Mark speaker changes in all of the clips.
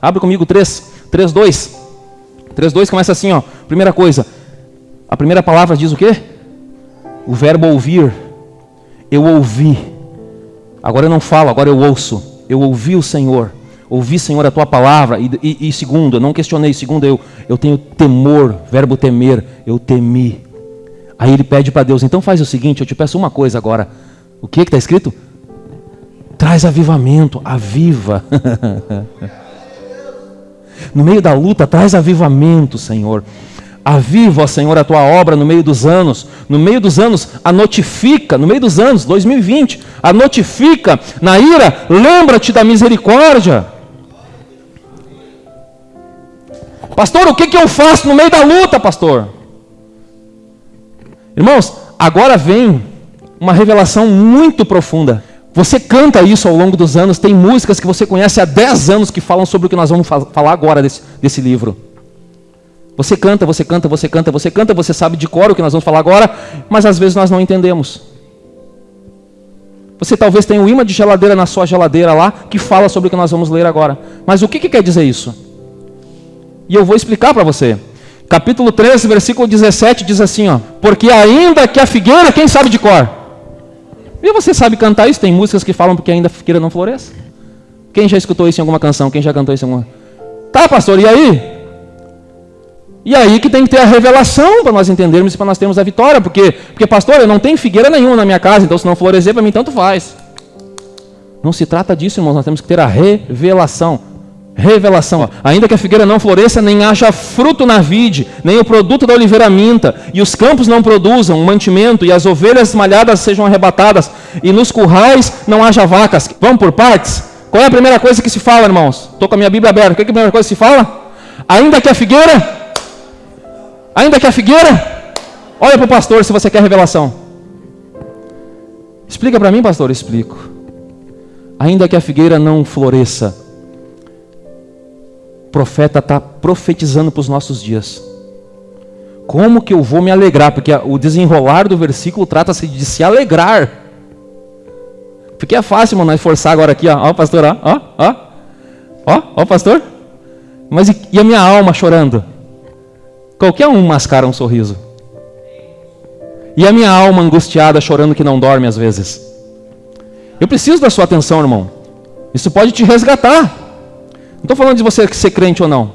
Speaker 1: Abre comigo 3, 3, 2. 3, 2 começa assim, ó. Primeira coisa. A primeira palavra diz o quê? O verbo ouvir. Eu ouvi. Agora eu não falo, agora eu ouço. Eu ouvi o Senhor. Ouvi, Senhor, a tua palavra. E, e, e segundo, eu não questionei. Segundo, eu, eu tenho temor. Verbo temer. Eu temi. Aí ele pede para Deus: então faz o seguinte, eu te peço uma coisa agora. O que está escrito? Traz avivamento, aviva. no meio da luta, traz avivamento, Senhor. Aviva, Senhor, a tua obra no meio dos anos. No meio dos anos, a notifica, no meio dos anos, 2020, a notifica. Na ira, lembra-te da misericórdia. Pastor, o que, que eu faço no meio da luta, pastor? Irmãos, agora vem uma revelação muito profunda. Você canta isso ao longo dos anos, tem músicas que você conhece há 10 anos que falam sobre o que nós vamos falar agora desse, desse livro. Você canta, você canta, você canta, você canta, você sabe de cor o que nós vamos falar agora, mas às vezes nós não entendemos. Você talvez tenha um imã de geladeira na sua geladeira lá que fala sobre o que nós vamos ler agora. Mas o que, que quer dizer isso? E eu vou explicar para você. Capítulo 13, versículo 17 diz assim, ó: Porque ainda que a figueira, quem sabe de cor? E você sabe cantar isso? Tem músicas que falam porque ainda figueira não floresce. Quem já escutou isso em alguma canção? Quem já cantou isso em alguma? Tá, pastor, e aí? E aí que tem que ter a revelação para nós entendermos e para nós termos a vitória. Porque, porque, pastor, eu não tenho figueira nenhuma na minha casa, então se não florescer, para mim tanto faz. Não se trata disso, irmãos. Nós temos que ter a revelação. Revelação. Ainda que a figueira não floresça, nem haja fruto na vide, nem o produto da oliveira minta, e os campos não produzam mantimento, e as ovelhas malhadas sejam arrebatadas, e nos currais não haja vacas. Vamos por partes? Qual é a primeira coisa que se fala, irmãos? Estou com a minha Bíblia aberta. Qual é a primeira coisa que se fala? Ainda que a figueira Ainda que a figueira, olha para o pastor se você quer revelação. Explica para mim, pastor, explico. Ainda que a figueira não floresça, o profeta está profetizando para os nossos dias. Como que eu vou me alegrar? Porque o desenrolar do versículo trata-se de se alegrar. Porque é fácil, mano, forçar agora aqui, ó, ó pastor, ó, ó, ó, ó, ó, pastor. Mas e a minha alma chorando? Qualquer um mascara um sorriso. E a minha alma angustiada, chorando que não dorme às vezes. Eu preciso da sua atenção, irmão. Isso pode te resgatar. Não estou falando de você ser crente ou não.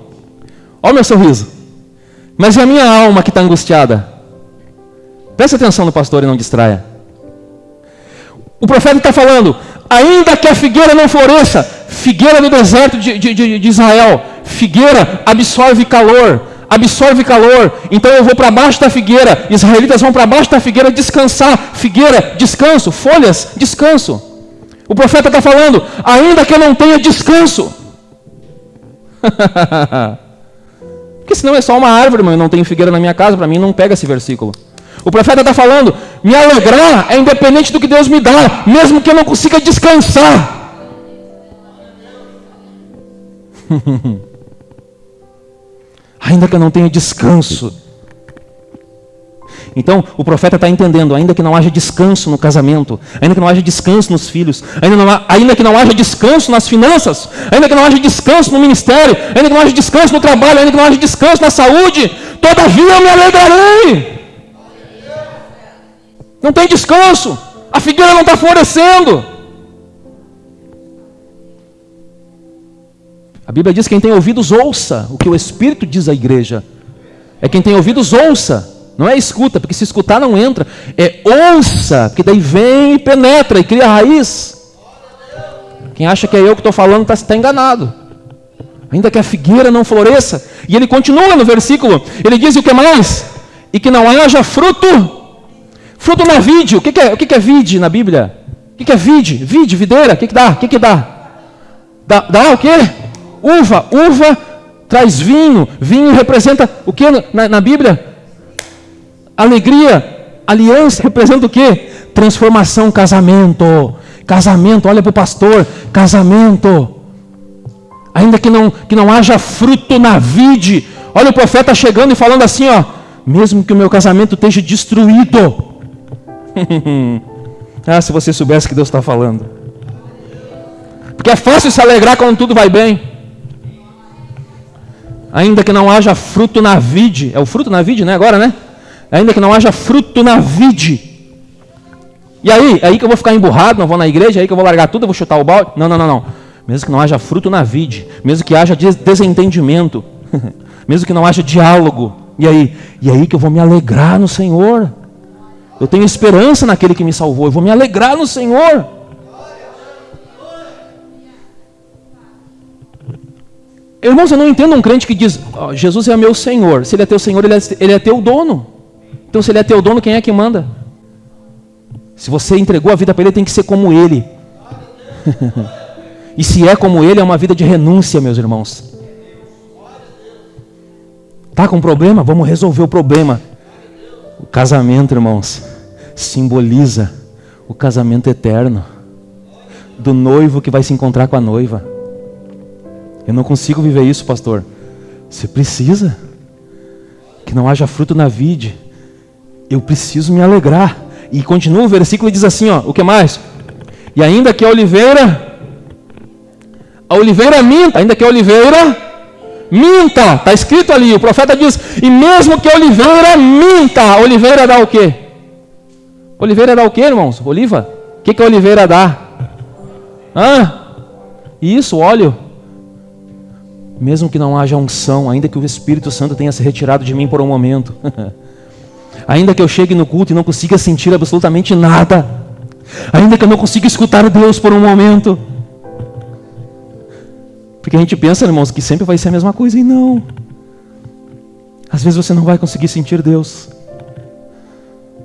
Speaker 1: Olha o meu sorriso. Mas e a minha alma que está angustiada? Preste atenção no pastor e não distraia. O profeta está falando: ainda que a figueira não floresça, figueira no deserto de, de, de Israel, figueira absorve calor, absorve calor. Então eu vou para baixo da figueira. Israelitas vão para baixo da figueira descansar. Figueira, descanso. Folhas, descanso. O profeta está falando, ainda que eu não tenha descanso. Porque senão é só uma árvore, mas eu não tenho figueira na minha casa, para mim não pega esse versículo. O profeta está falando, me alegrar é independente do que Deus me dá, mesmo que eu não consiga descansar. ainda que eu não tenha descanso. Então, o profeta está entendendo, ainda que não haja descanso no casamento, ainda que não haja descanso nos filhos, ainda, não, ainda que não haja descanso nas finanças, ainda que não haja descanso no ministério, ainda que não haja descanso no trabalho, ainda que não haja descanso na saúde, todavia eu me alegrarei. Não tem descanso, a figueira não está florescendo. A Bíblia diz: quem tem ouvidos, ouça o que o Espírito diz à igreja. É quem tem ouvidos, ouça. Não é escuta, porque se escutar não entra. É ouça, porque daí vem e penetra e cria raiz. Quem acha que é eu que estou falando está tá enganado. Ainda que a figueira não floresça. E ele continua no versículo. Ele diz o que mais? E que não haja fruto. Fruto na vide. O que, que é, o que, que é vide na Bíblia? O que, que é vide? Vide, videira. O que, que dá? O que, que dá? Dá, dá o quê? Uva, uva traz vinho. Vinho representa o que na, na Bíblia? Alegria. Aliança representa o que? Transformação, casamento. Casamento, olha para o pastor, casamento. Ainda que não, que não haja fruto na vide. Olha o profeta chegando e falando assim, ó. Mesmo que o meu casamento esteja destruído. ah, se você soubesse que Deus está falando. Porque é fácil se alegrar quando tudo vai bem. Ainda que não haja fruto na vide. É o fruto na vide, né? Agora, né? Ainda que não haja fruto na vide. E aí? É aí que eu vou ficar emburrado, não vou na igreja, é aí que eu vou largar tudo, eu vou chutar o balde? Não, não, não, não. Mesmo que não haja fruto na vide, mesmo que haja desentendimento, mesmo que não haja diálogo. E aí? E aí que eu vou me alegrar no Senhor. Eu tenho esperança naquele que me salvou, eu vou me alegrar no Senhor. Irmãos, eu não entendo um crente que diz: oh, Jesus é meu Senhor. Se Ele é teu Senhor, ele é, ele é teu dono. Então, se Ele é teu dono, quem é que manda? Se você entregou a vida para Ele, tem que ser como Ele. e se é como Ele, é uma vida de renúncia, meus irmãos. Tá com problema? Vamos resolver o problema. O casamento, irmãos, simboliza o casamento eterno do noivo que vai se encontrar com a noiva. Eu não consigo viver isso, pastor. Você precisa que não haja fruto na vide. Eu preciso me alegrar. E continua o versículo e diz assim, ó, o que mais? E ainda que a oliveira a oliveira minta, ainda que a oliveira minta, está escrito ali, o profeta diz, e mesmo que a oliveira minta, a oliveira dá o quê? Oliveira dá o quê, irmãos? Oliva? O que, que a oliveira dá? Hã? Isso, óleo mesmo que não haja unção, ainda que o Espírito Santo tenha se retirado de mim por um momento, ainda que eu chegue no culto e não consiga sentir absolutamente nada, ainda que eu não consiga escutar Deus por um momento, porque a gente pensa, irmãos, que sempre vai ser a mesma coisa, e não. Às vezes você não vai conseguir sentir Deus.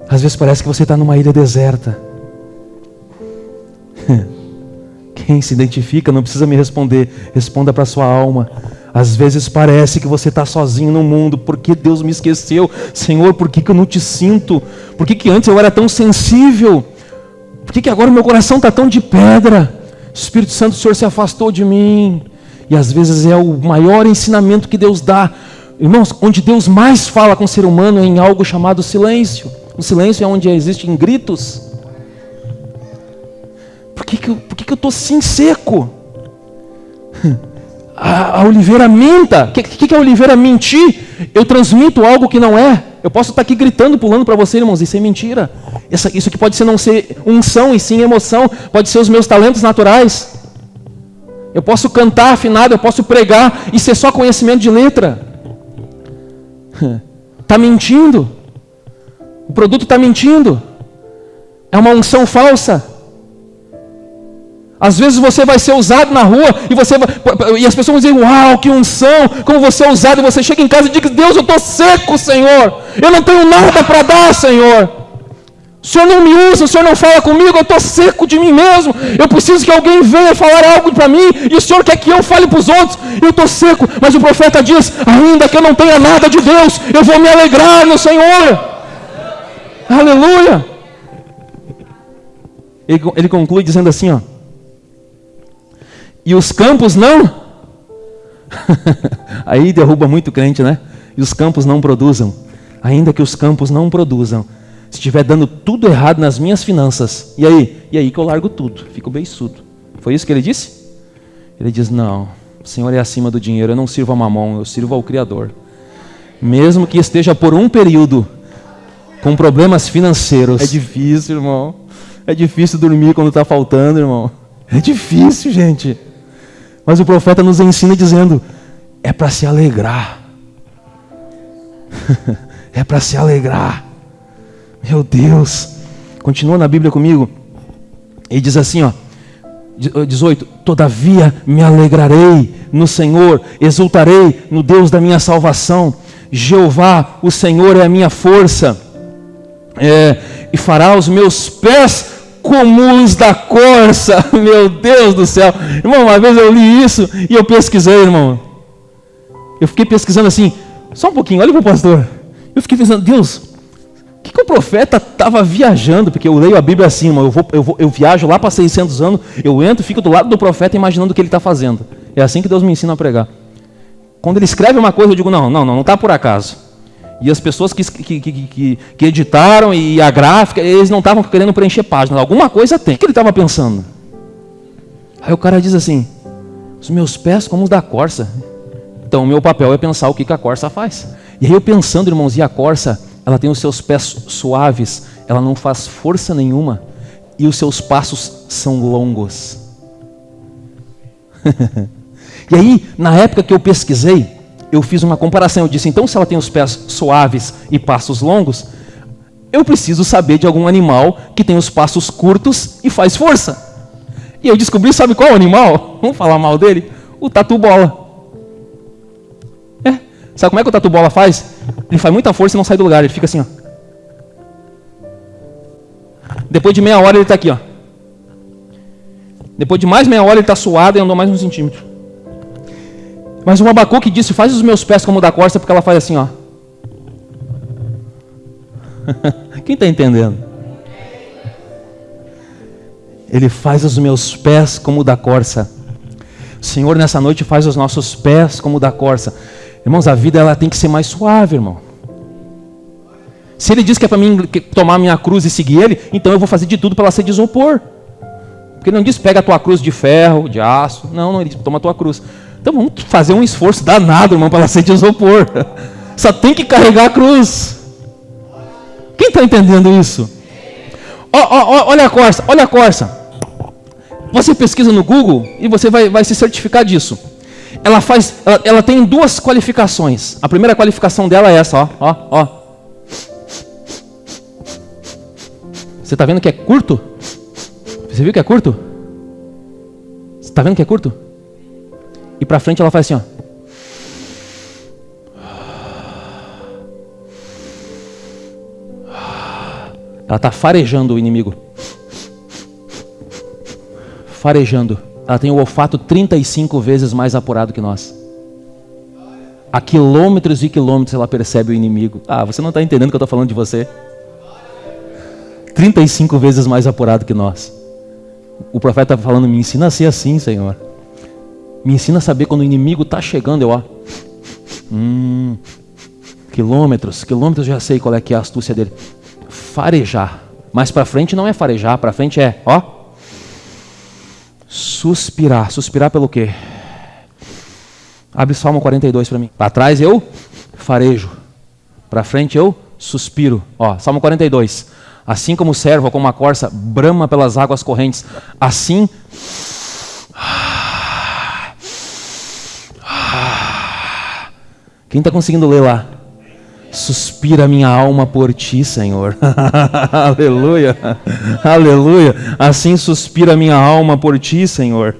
Speaker 1: Às vezes parece que você está numa ilha deserta. Quem se identifica não precisa me responder, responda para sua alma. Às vezes parece que você está sozinho no mundo, porque Deus me esqueceu. Senhor, por que, que eu não te sinto? Por que, que antes eu era tão sensível? Por que, que agora meu coração está tão de pedra? Espírito Santo, o Senhor se afastou de mim. E às vezes é o maior ensinamento que Deus dá. Irmãos, onde Deus mais fala com o ser humano é em algo chamado silêncio. O silêncio é onde existem gritos por que, que, por que, que eu estou assim seco? A, a oliveira minta. O que, que, que a oliveira mentir? Eu transmito algo que não é. Eu posso estar aqui gritando, pulando para você, irmãos, isso é mentira. Essa, isso aqui pode ser não ser unção e sim emoção, pode ser os meus talentos naturais. Eu posso cantar afinado, eu posso pregar e ser só conhecimento de letra. Está mentindo. O produto está mentindo. É uma unção falsa. Às vezes você vai ser usado na rua e, você vai, e as pessoas vão dizer: Uau, que unção, como você é usado. E você chega em casa e diz: Deus, eu estou seco, Senhor. Eu não tenho nada para dar, Senhor. O Senhor não me usa, o Senhor não fala comigo, eu estou seco de mim mesmo. Eu preciso que alguém venha falar algo para mim e o Senhor quer que eu fale para os outros. Eu estou seco, mas o profeta diz: Ainda que eu não tenha nada de Deus, eu vou me alegrar no Senhor. Aleluia. Ele, ele conclui dizendo assim: ó e os campos não. Aí derruba muito crente, né? E os campos não produzam. Ainda que os campos não produzam, se estiver dando tudo errado nas minhas finanças, e aí? E aí que eu largo tudo, fico beiçudo. Foi isso que ele disse? Ele diz: Não, o Senhor é acima do dinheiro, eu não sirvo a mamão, eu sirvo ao Criador. Mesmo que esteja por um período com problemas financeiros. É difícil, irmão. É difícil dormir quando está faltando, irmão. É difícil, gente. Mas o profeta nos ensina dizendo: é para se alegrar. é para se alegrar. Meu Deus. Continua na Bíblia comigo. E diz assim, ó. 18: Todavia me alegrarei no Senhor, exultarei no Deus da minha salvação. Jeová, o Senhor é a minha força, é, e fará os meus pés comuns da corça. Meu Deus do céu. Irmão, uma vez eu li isso e eu pesquisei, irmão. Eu fiquei pesquisando assim, só um pouquinho, olha para o pastor. Eu fiquei pensando, Deus, o que, que o profeta estava viajando? Porque eu leio a Bíblia assim, irmão, eu, vou, eu, vou, eu viajo lá para 600 anos, eu entro, fico do lado do profeta imaginando o que ele está fazendo. É assim que Deus me ensina a pregar. Quando ele escreve uma coisa, eu digo, não, não, não, não está por acaso. E as pessoas que, que, que, que, editaram e a gráfica, eles não estavam querendo preencher páginas. Alguma coisa tem. O que ele estava pensando? Aí o cara diz assim: Os meus pés como os da corça. Então, o meu papel é pensar o que, que a corça faz. E aí eu pensando, irmãos, e a corça, ela tem os seus pés suaves, ela não faz força nenhuma, e os seus passos são longos. e aí, na época que eu pesquisei, eu fiz uma comparação. Eu disse, então, se ela tem os pés suaves e passos longos, eu preciso saber de algum animal que tem os passos curtos e faz força. E eu descobri, sabe qual animal? Vamos falar mal dele? O tatu-bola. É. Sabe como é que o tatu-bola faz? Ele faz muita força e não sai do lugar. Ele fica assim, ó. Depois de meia hora ele está aqui, ó. Depois de mais meia hora ele está suado e andou mais um centímetro. Mas o Abacuque disse: Faz os meus pés como o da corça, porque ela faz assim, ó. Quem está entendendo? Ele faz os meus pés como o da corça. O Senhor, nessa noite, faz os nossos pés como o da corça. Irmãos, a vida ela tem que ser mais suave, irmão. Se ele diz que é para mim tomar minha cruz e seguir ele, então eu vou fazer de tudo para ela ser de. Porque ele não diz pega a tua cruz de ferro, de aço. Não, não, ele diz toma a tua cruz. Então vamos fazer um esforço danado, irmão, para ela ser de isopor. Só tem que carregar a cruz. Quem está entendendo isso? Oh, oh, olha a Corsa, olha a Corsa. Você pesquisa no Google e você vai, vai se certificar disso. Ela faz, ela, ela, tem duas qualificações. A primeira qualificação dela é essa, ó, ó, ó. Você está vendo que é curto? Você viu que é curto? Você está vendo que é curto? E para frente ela faz assim, ó. Ela está farejando o inimigo. Farejando. Ela tem o olfato 35 vezes mais apurado que nós. A quilômetros e quilômetros ela percebe o inimigo. Ah, você não está entendendo o que eu estou falando de você? 35 vezes mais apurado que nós. O profeta está falando, me ensina a ser assim, Senhor. Me ensina a saber quando o inimigo está chegando, eu ó. Hum, quilômetros, quilômetros já sei qual é que é a astúcia dele farejar. Mas para frente não é farejar, para frente é, ó, suspirar. Suspirar pelo quê? Abre Salmo 42 para mim. Para trás eu farejo. Para frente eu suspiro. Ó, Salmo 42. Assim como o servo, como a corça, brama pelas águas correntes, assim Quem está conseguindo ler lá? Suspira minha alma por ti, Senhor. Aleluia. Aleluia. Assim suspira minha alma por ti, Senhor.